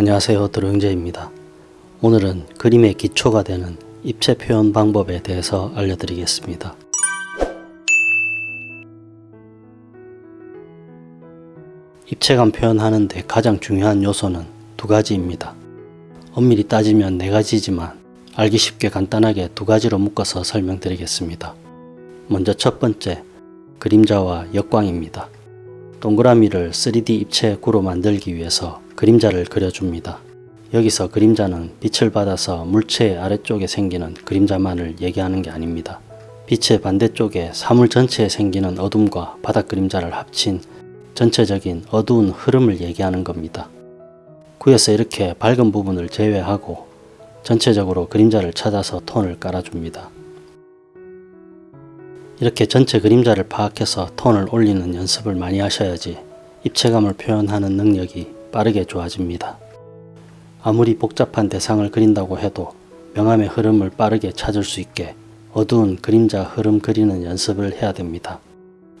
안녕하세요 드로영재입니다. 오늘은 그림의 기초가 되는 입체 표현 방법에 대해서 알려드리겠습니다. 입체감 표현하는데 가장 중요한 요소는 두 가지입니다. 엄밀히 따지면 네 가지지만 알기 쉽게 간단하게 두 가지로 묶어서 설명드리겠습니다. 먼저 첫 번째, 그림자와 역광입니다. 동그라미를 3D 입체 구로 만들기 위해서 그림자를 그려줍니다. 여기서 그림자는 빛을 받아서 물체의 아래쪽에 생기는 그림자만을 얘기하는 게 아닙니다. 빛의 반대쪽에 사물 전체에 생기는 어둠과 바닥 그림자를 합친 전체적인 어두운 흐름을 얘기하는 겁니다. 구에서 이렇게 밝은 부분을 제외하고 전체적으로 그림자를 찾아서 톤을 깔아줍니다. 이렇게 전체 그림자를 파악해서 톤을 올리는 연습을 많이 하셔야지 입체감을 표현하는 능력이 빠르게 좋아집니다. 아무리 복잡한 대상을 그린다고 해도 명암의 흐름을 빠르게 찾을 수 있게 어두운 그림자 흐름 그리는 연습을 해야 됩니다.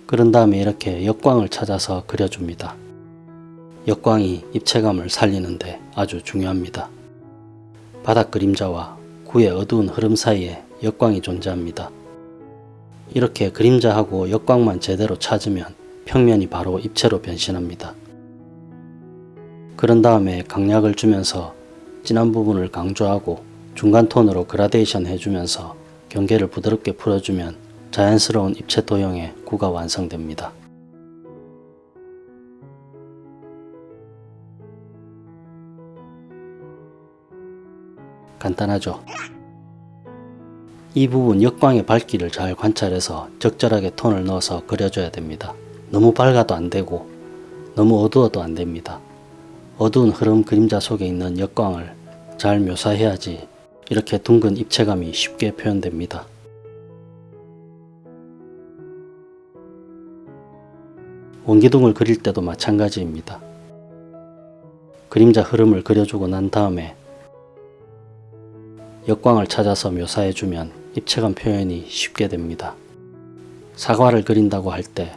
그런 다음에 이렇게 역광을 찾아서 그려줍니다. 역광이 입체감을 살리는데 아주 중요합니다. 바닥 그림자와 구의 어두운 흐름 사이에 역광이 존재합니다. 이렇게 그림자하고 역광만 제대로 찾으면 평면이 바로 입체로 변신합니다. 그런 다음에 강약을 주면서 진한 부분을 강조하고 중간 톤으로 그라데이션 해주면서 경계를 부드럽게 풀어주면 자연스러운 입체 도형의 구가 완성됩니다. 간단하죠? 이 부분 역광의 밝기를 잘 관찰해서 적절하게 톤을 넣어서 그려줘야 됩니다. 너무 밝아도 안되고 너무 어두워도 안됩니다. 어두운 흐름 그림자 속에 있는 역광을 잘 묘사해야지 이렇게 둥근 입체감이 쉽게 표현됩니다. 원기둥을 그릴 때도 마찬가지입니다. 그림자 흐름을 그려주고 난 다음에 역광을 찾아서 묘사해주면 입체감 표현이 쉽게 됩니다. 사과를 그린다고 할 때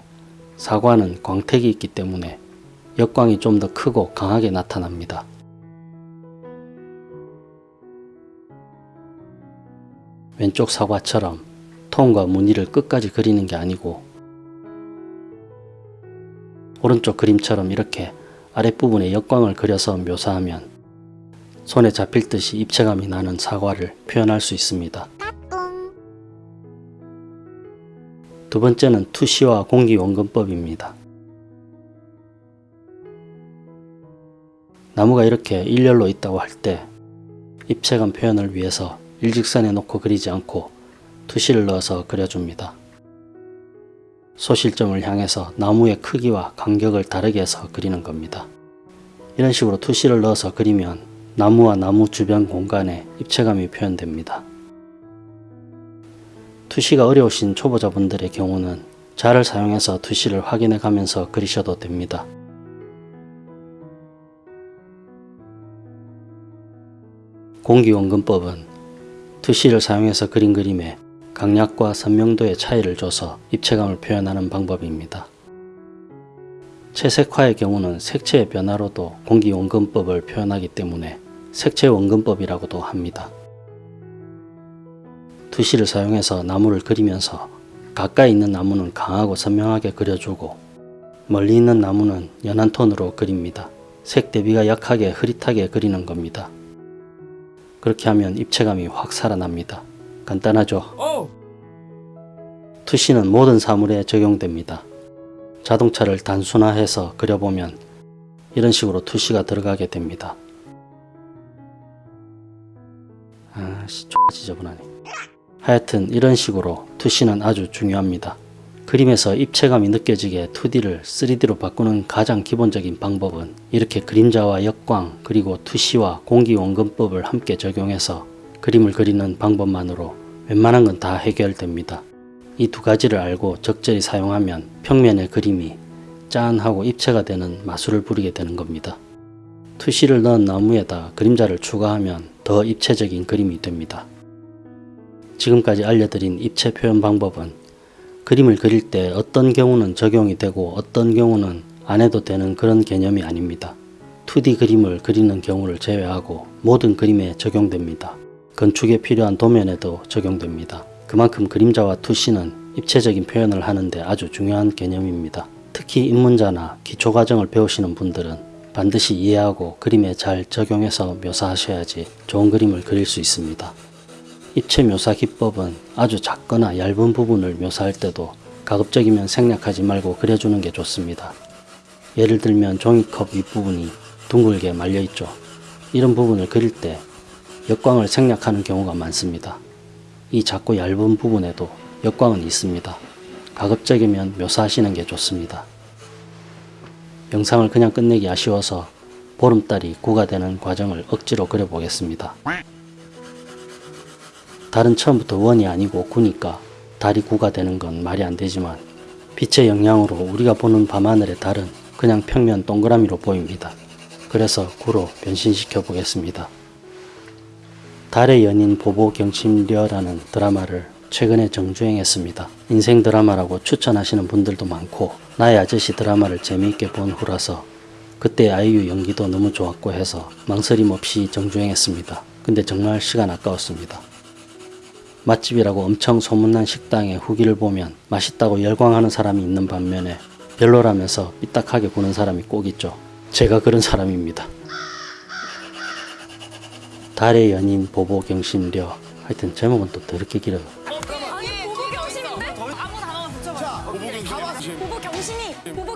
사과는 광택이 있기 때문에 역광이 좀 더 크고 강하게 나타납니다. 왼쪽 사과처럼 톤과 무늬를 끝까지 그리는 게 아니고 오른쪽 그림처럼 이렇게 아랫부분에 역광을 그려서 묘사하면 손에 잡힐 듯이 입체감이 나는 사과를 표현할 수 있습니다. 두 번째는 투시와 공기원근법입니다. 나무가 이렇게 일렬로 있다고 할 때 입체감 표현을 위해서 일직선에 놓고 그리지 않고 투시를 넣어서 그려줍니다. 소실점을 향해서 나무의 크기와 간격을 다르게 해서 그리는 겁니다. 이런 식으로 투시를 넣어서 그리면 나무와 나무 주변 공간에 입체감이 표현됩니다. 투시가 어려우신 초보자분들의 경우는 자를 사용해서 투시를 확인해 가면서 그리셔도 됩니다. 공기원근법은 투시를 사용해서 그린 그림에 강약과 선명도의 차이를 줘서 입체감을 표현하는 방법입니다. 채색화의 경우는 색채의 변화로도 공기원근법을 표현하기 때문에 색채원근법이라고도 합니다. 투시를 사용해서 나무를 그리면서 가까이 있는 나무는 강하고 선명하게 그려주고 멀리 있는 나무는 연한 톤으로 그립니다. 색 대비가 약하게 흐릿하게 그리는 겁니다. 그렇게 하면 입체감이 확 살아납니다. 간단하죠? 투시는 모든 사물에 적용됩니다. 자동차를 단순화해서 그려보면 이런 식으로 투시가 들어가게 됩니다. 아씨 지저분하네. 하여튼 이런 식으로 투시는 아주 중요합니다. 그림에서 입체감이 느껴지게 2D를 3D로 바꾸는 가장 기본적인 방법은 이렇게 그림자와 역광 그리고 투시와 공기원근법을 함께 적용해서 그림을 그리는 방법만으로 웬만한 건 다 해결됩니다. 이 두 가지를 알고 적절히 사용하면 평면의 그림이 짠하고 입체가 되는 마술을 부리게 되는 겁니다. 투시를 넣은 나무에다 그림자를 추가하면 더 입체적인 그림이 됩니다. 지금까지 알려드린 입체 표현 방법은 그림을 그릴 때 어떤 경우는 적용이 되고 어떤 경우는 안 해도 되는 그런 개념이 아닙니다. 2D 그림을 그리는 경우를 제외하고 모든 그림에 적용됩니다. 건축에 필요한 도면에도 적용됩니다. 그만큼 그림자와 투시는 입체적인 표현을 하는데 아주 중요한 개념입니다. 특히 입문자나 기초과정을 배우시는 분들은 반드시 이해하고 그림에 잘 적용해서 묘사하셔야지 좋은 그림을 그릴 수 있습니다. 입체 묘사 기법은 아주 작거나 얇은 부분을 묘사할 때도 가급적이면 생략하지 말고 그려주는 게 좋습니다. 예를 들면 종이컵 윗부분이 둥글게 말려 있죠. 이런 부분을 그릴 때 역광을 생략하는 경우가 많습니다. 이 작고 얇은 부분에도 역광은 있습니다. 가급적이면 묘사하시는 게 좋습니다. 영상을 그냥 끝내기 아쉬워서 보름달이 구가 되는 과정을 억지로 그려보겠습니다. 달은 처음부터 원이 아니고 구니까 달이 구가 되는 건 말이 안 되지만 빛의 영향으로 우리가 보는 밤하늘의 달은 그냥 평면 동그라미로 보입니다. 그래서 구로 변신시켜 보겠습니다. 달의 연인 보보경심려라는 드라마를 최근에 정주행했습니다. 인생 드라마라고 추천하시는 분들도 많고 나의 아저씨 드라마를 재미있게 본 후라서 그때 아이유 연기도 너무 좋았고 해서 망설임 없이 정주행했습니다. 근데 정말 시간 아까웠습니다. 맛집이라고 엄청 소문난 식당의 후기를 보면 맛있다고 열광하는 사람이 있는 반면에 별로라면서 삐딱하게 구는 사람이 꼭 있죠. 제가 그런 사람입니다. 달의 연인 보보경심려 하여튼 제목은 또 더럽게 길어요. 보보. 보보. 보보.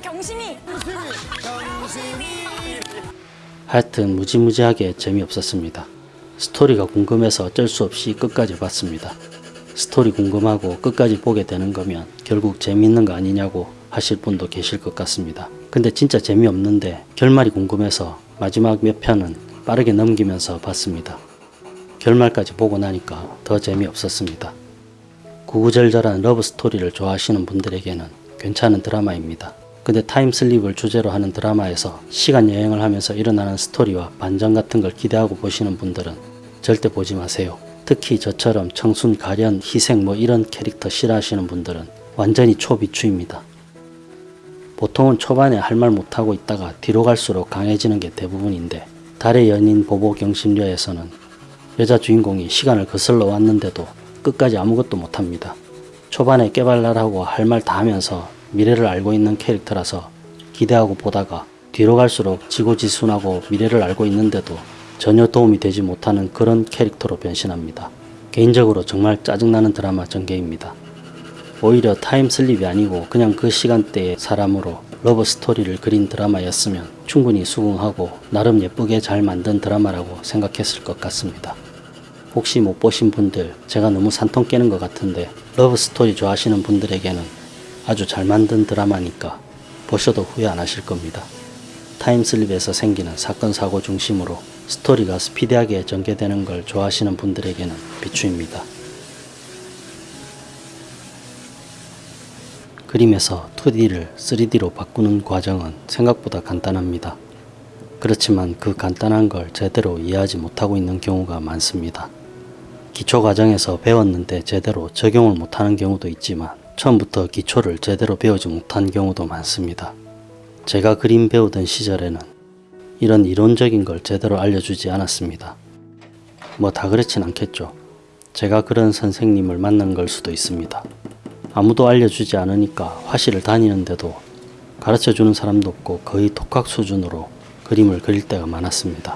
하여튼 무지무지하게 재미없었습니다. 스토리가 궁금해서 어쩔 수 없이 끝까지 봤습니다. 스토리 궁금하고 끝까지 보게 되는 거면 결국 재미있는 거 아니냐고 하실 분도 계실 것 같습니다. 근데 진짜 재미없는데 결말이 궁금해서 마지막 몇 편은 빠르게 넘기면서 봤습니다. 결말까지 보고 나니까 더 재미없었습니다. 구구절절한 러브 스토리를 좋아하시는 분들에게는 괜찮은 드라마입니다. 근데 타임슬립을 주제로 하는 드라마에서 시간 여행을 하면서 일어나는 스토리와 반전 같은 걸 기대하고 보시는 분들은 절대 보지 마세요. 특히 저처럼 청순, 가련, 희생 뭐 이런 캐릭터 싫어하시는 분들은 완전히 초비추입니다. 보통은 초반에 할 말 못하고 있다가 뒤로 갈수록 강해지는 게 대부분인데 달의 연인 보보경심녀에서는 여자 주인공이 시간을 거슬러 왔는데도 끝까지 아무것도 못합니다. 초반에 깨발랄하고 할 말 다 하면서 미래를 알고 있는 캐릭터라서 기대하고 보다가 뒤로 갈수록 지고지순하고 미래를 알고 있는데도 전혀 도움이 되지 못하는 그런 캐릭터로 변신합니다. 개인적으로 정말 짜증나는 드라마 전개입니다. 오히려 time slip이 아니고 그냥 그 시간대의 사람으로 러브 스토리를 그린 드라마였으면 충분히 수긍하고 나름 예쁘게 잘 만든 드라마라고 생각했을 것 같습니다. 혹시 못 보신 분들 제가 너무 산통 깨는 것 같은데 러브 스토리 좋아하시는 분들에게는 아주 잘 만든 드라마니까 보셔도 후회 안 하실 겁니다. 타임슬립에서 생기는 사건 사고 중심으로 스토리가 스피디하게 전개되는 걸 좋아하시는 분들에게는 비추입니다. 그림에서 2D를 3D로 바꾸는 과정은 생각보다 간단합니다. 그렇지만 그 간단한 걸 제대로 이해하지 못하고 있는 경우가 많습니다. 기초 과정에서 배웠는데 제대로 적용을 못하는 경우도 있지만 처음부터 기초를 제대로 배우지 못한 경우도 많습니다. 제가 그림 배우던 시절에는 이런 이론적인 걸 제대로 알려주지 않았습니다. 뭐 다 그렇진 않겠죠. 제가 그런 선생님을 만난 걸 수도 있습니다. 아무도 알려주지 않으니까 화실을 다니는데도 가르쳐 주는 사람도 없고 거의 독학 수준으로 그림을 그릴 때가 많았습니다.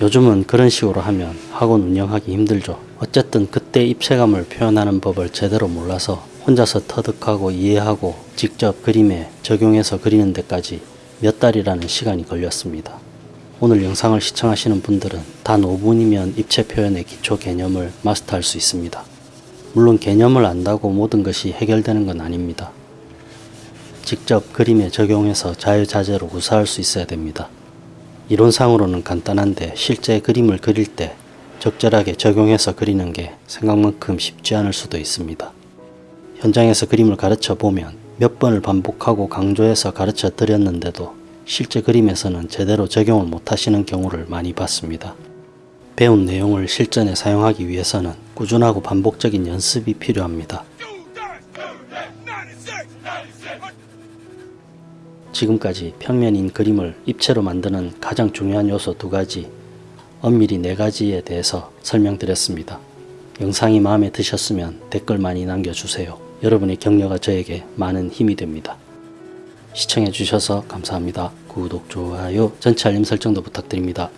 요즘은 그런 식으로 하면 학원 운영하기 힘들죠. 어쨌든 그때 입체감을 표현하는 법을 제대로 몰라서 혼자서 터득하고 이해하고 직접 그림에 적용해서 그리는 데까지 몇 달이라는 시간이 걸렸습니다. 오늘 영상을 시청하시는 분들은 단 5분이면 입체 표현의 기초 개념을 마스터할 수 있습니다. 물론 개념을 안다고 모든 것이 해결되는 건 아닙니다. 직접 그림에 적용해서 자유자재로 구사할 수 있어야 됩니다. 이론상으로는 간단한데 실제 그림을 그릴 때 적절하게 적용해서 그리는 게 생각만큼 쉽지 않을 수도 있습니다. 현장에서 그림을 가르쳐 보면 몇 번을 반복하고 강조해서 가르쳐 드렸는데도 실제 그림에서는 제대로 적용을 못 하시는 경우를 많이 봤습니다. 배운 내용을 실전에 사용하기 위해서는 꾸준하고 반복적인 연습이 필요합니다. 지금까지 평면인 그림을 입체로 만드는 가장 중요한 요소 두 가지, 엄밀히 네 가지에 대해서 설명드렸습니다. 영상이 마음에 드셨으면 댓글 많이 남겨주세요. 여러분의 격려가 저에게 많은 힘이 됩니다. 시청해주셔서 감사합니다. 구독, 좋아요, 전체 알림 설정도 부탁드립니다.